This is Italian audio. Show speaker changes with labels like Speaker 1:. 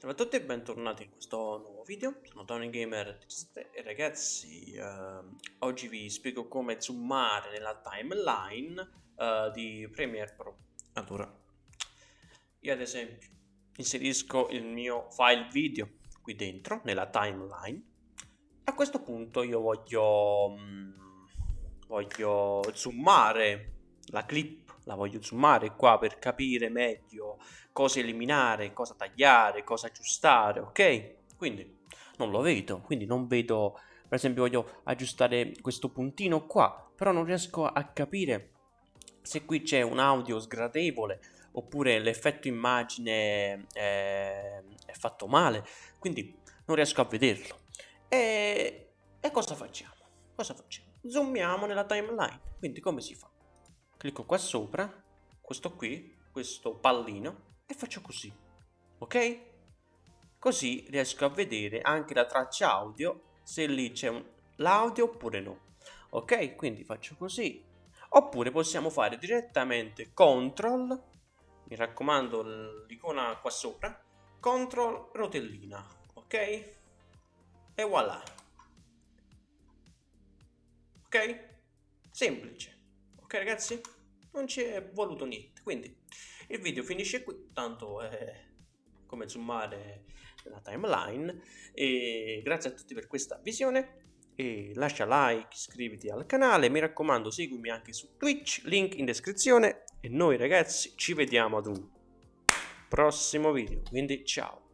Speaker 1: Ciao a tutti e bentornati in questo nuovo video, sono Tony Gamer e ragazzi eh, oggi vi spiego come zoomare nella timeline eh, di Premiere Pro. Allora, io ad esempio inserisco il mio file video qui dentro nella timeline. A questo punto io voglio, mm, voglio zoomare la clip la voglio zoomare qua per capire meglio cosa eliminare, cosa tagliare, cosa aggiustare, ok? Quindi non lo vedo, quindi non vedo, per esempio voglio aggiustare questo puntino qua, però non riesco a capire se qui c'è un audio sgradevole oppure l'effetto immagine è, è, fatto male, quindi non riesco a vederlo. E, e cosa facciamo? Cosa facciamo? Zoomiamo nella timeline, quindi come si fa? Clicco qua sopra, questo qui, questo pallino, e faccio così, ok? Così riesco a vedere anche la traccia audio, se lì c'è l'audio oppure no. Ok, quindi faccio così. Oppure possiamo fare direttamente CTRL, mi raccomando l'icona qua sopra, CTRL rotellina, ok? E voilà. Ok? Semplice. Ok ragazzi? Non ci è voluto niente, quindi il video finisce qui, tanto è come zoomare la timeline. E grazie a tutti per questa visione. E lascia like, iscriviti al canale, mi raccomando seguimi anche su Twitch, link in descrizione. E noi ragazzi ci vediamo ad un prossimo video, quindi ciao!